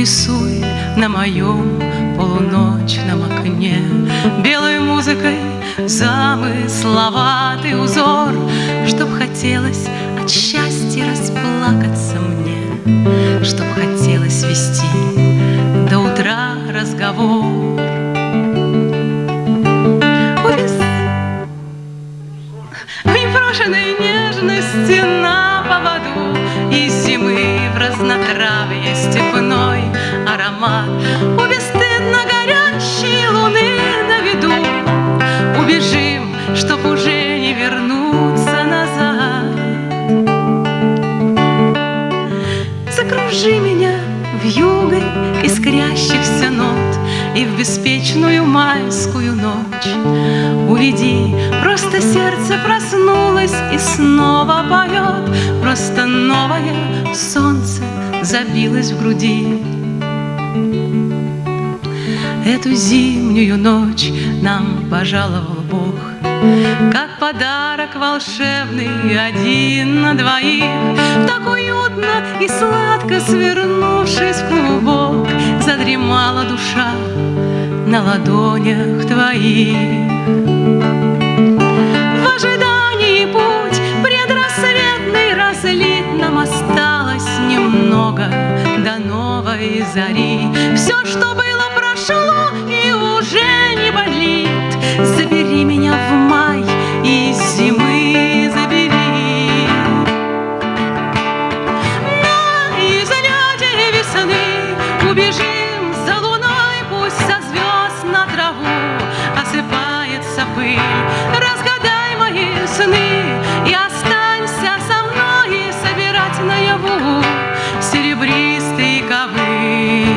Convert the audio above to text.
Нарисуй на моем полуночном окне Белой музыкой замысловатый узор. Чтоб хотелось от счастья расплакаться мне. Чтоб хотелось вести до утра разговор. Увез в нежности на поводу Из зимы в разнотравье степной аромат чтоб уже не вернуться назад. Закружи меня в югой искрящихся нот И в беспечную майскую ночь. Уведи, просто сердце проснулось и снова поет. Просто новое солнце забилось в груди Эту зимнюю ночь нам пожаловал Бог. Как подарок волшебный один на двоих. Так уютно и сладко свернувшись в клубок Задремала душа на ладонях твоих. В ожидании путь предрассветный разлит Нам осталось немного до новой зари. Все, что было, прошло и уже не болит. Забери меня в май и зимы забери. На излете весны убежим за луной, пусть со звезд на траву осыпается пыль. Разгадай мои сны и останься со мной и собирать наяву серебристый ковыль.